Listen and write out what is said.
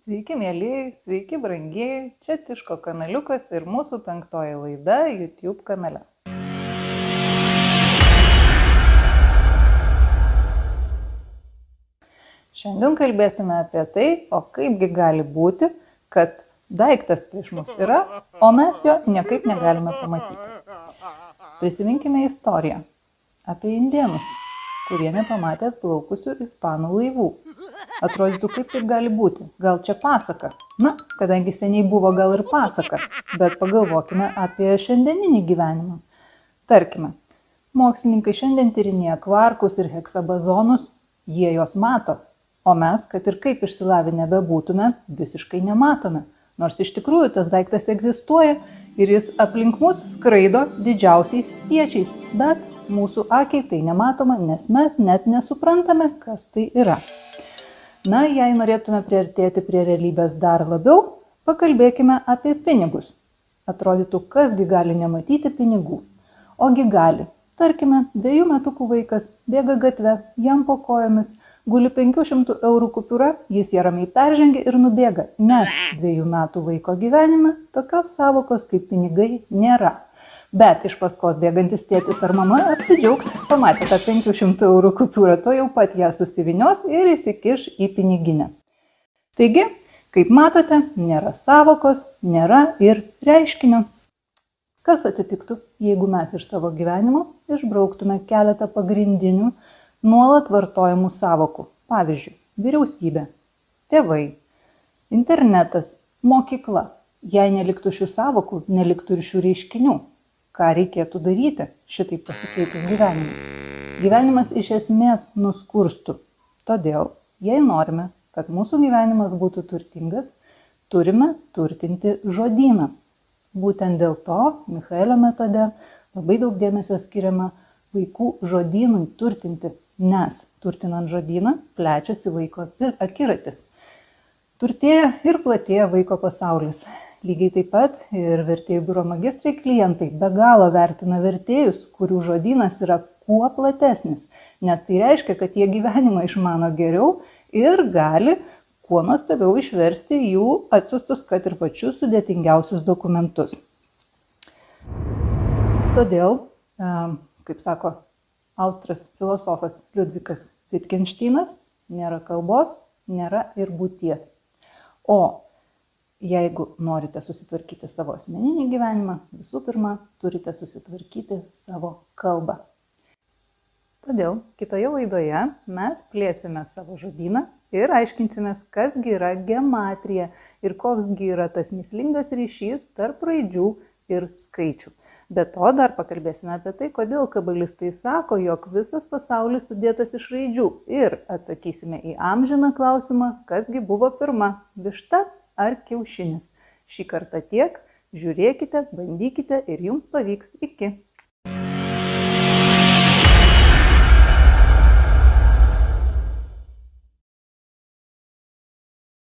Sveiki, mėlyjei, sveiki, brangieji, čia Tiško kanaliukas ir mūsų penktoji laida YouTube kanale. Šiandien kalbėsime apie tai, o kaipgi gali būti, kad daiktas prieš mus yra, o mes jo niekaip negalime pamatyti. Prisiminkime istoriją apie indienus, kurie nepamatė atplaukusių ispanų laivų. Atrodytų, kaip taip gali būti. Gal čia pasaka? Na, kadangi seniai buvo gal ir pasaka, bet pagalvokime apie šiandieninį gyvenimą. Tarkime, mokslininkai šiandien tyrinėja kvarkus ir heksabazonus, jie juos mato, o mes, kad ir kaip išsilavinę bebūtume, visiškai nematome. Nors iš tikrųjų tas daiktas egzistuoja ir jis aplink mus skraido didžiausiais spiečiais, bet mūsų akiai tai nematoma, nes mes net nesuprantame, kas tai yra. Na, jei norėtume priartėti prie realybės dar labiau, pakalbėkime apie pinigus. Atrodytų, kasgi gali nematyti pinigų. Ogi gali. Tarkime, dviejų metukų vaikas bėga gatve, jam po kojomis, guli 500 eurų kupiūra, jis ją ramiai peržengia ir nubėga, nes dviejų metų vaiko gyvenime tokios savokos kaip pinigai nėra. Bet iš paskos bėgantis tėtis ar mama apsidžiaugs, pamatė tą 500 eurų kupiūrą, to jau pat ją susivinios ir įsikiš į piniginę. Taigi, kaip matote, nėra savokos, nėra ir reiškinio. Kas atsitiktų, jeigu mes iš savo gyvenimo išbrauktume keletą pagrindinių nuolat vartojamų savokų. Pavyzdžiui, vyriausybė, tėvai, internetas, mokykla. Jei neliktų šių savokų, neliktų ir šių reiškinių. Ką reikėtų daryti šitaip pasikeitus gyvenimui? Gyvenimas iš esmės nuskurstų. Todėl, jei norime, kad mūsų gyvenimas būtų turtingas, turime turtinti žodyną. Būtent dėl to Michaelio metode labai daug dėmesio skiriama vaikų žodynui turtinti, nes turtinant žodyną plečiasi vaiko akiratis. Turtėja ir platėja vaiko pasaulis. Lygiai taip pat ir vertėjų biuro magistrai klientai be galo vertina vertėjus, kurių žodynas yra kuo platesnis, nes tai reiškia, kad jie gyvenimą išmano geriau ir gali kuo nuostabiau išversti jų atsiustus, kad ir pačius sudėtingiausius dokumentus. Todėl, kaip sako austras filosofas Liudvikas Wittgensteinas, nėra kalbos, nėra ir būties. O jeigu norite susitvarkyti savo asmeninį gyvenimą, visų pirma, turite susitvarkyti savo kalbą. Todėl kitoje laidoje mes plėsime savo žodyną ir aiškinsimės, kasgi yra gematrija ir koksgi yra tas mislingas ryšys tarp raidžių ir skaičių. Be to dar pakalbėsime apie tai, kodėl kabalistai sako, jog visas pasaulis sudėtas iš raidžių ir atsakysime į amžiną klausimą, kasgi buvo pirma - višta ar kiaušinis. Šį kartą tiek, žiūrėkite, bandykite ir jums pavyks. Iki.